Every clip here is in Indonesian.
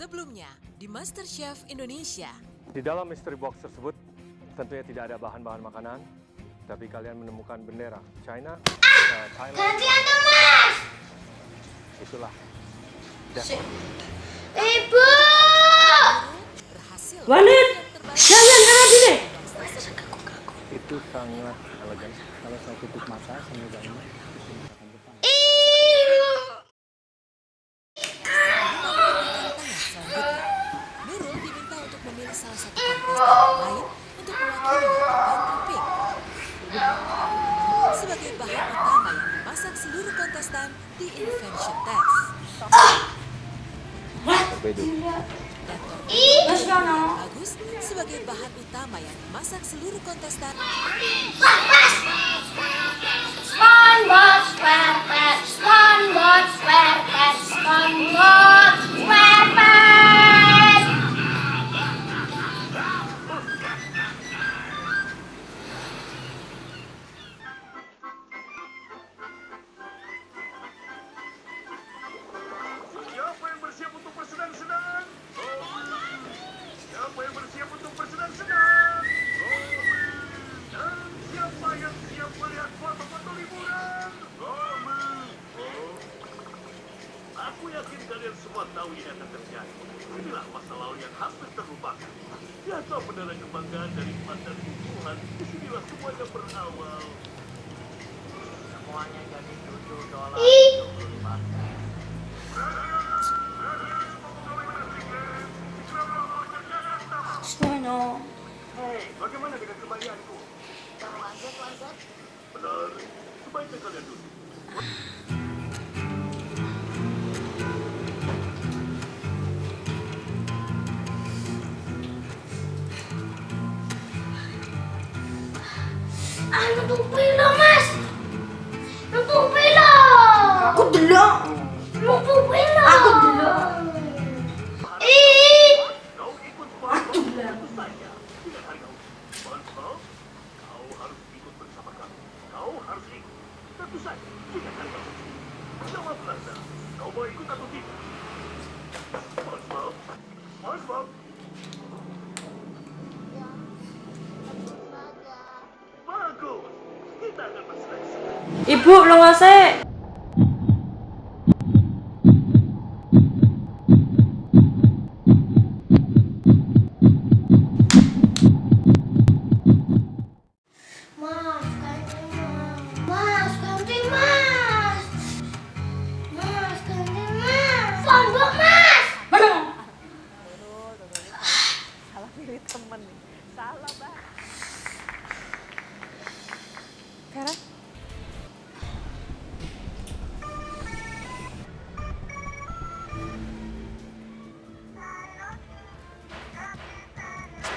Sebelumnya di MasterChef Indonesia. Di dalam mystery box tersebut tentunya tidak ada bahan-bahan makanan, tapi kalian menemukan bendera China, uh, Thailand. Gantian dong mas. Itulah. Ibu. Berhasil. Wanit, jangan karena sini. itu sangat elegan. Kalau saya tutup mata, saya di Invention Test. Bagus sebagai bahan utama yang dimasak seluruh kontestan Aku yakin kalian semua tahu ini akan terjadi. Inilah masa lalu yang hampir terlupakan. Jatuh bendera kebanggaan dari emas dan tumbuhan. Di sinilah semuanya berawal. Semuanya jadi tujuh dolar tujuh lima Yono. Hei, bagaimana dengan kembalianku? Benar, sebaiknya kalian duduk. Ah, nutupi lo Ibu belum ngasih.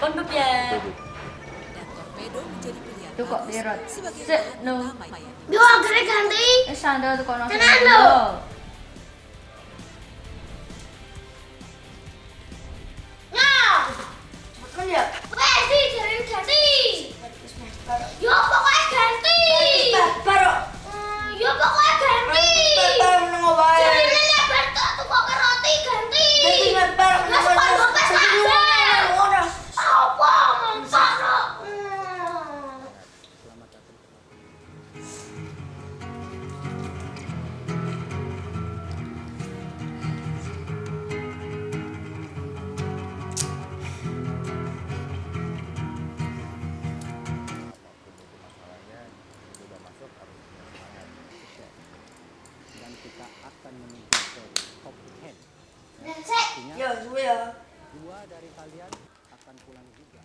100 rupiah Tuh kok dirot. Sik no. Yo agak ganti. Wis sandal tuh kono. Tenan lho. Kita akan menuju ke top 10 Dan sih. artinya Ya, suwe ya. dua dari kalian akan pulang juga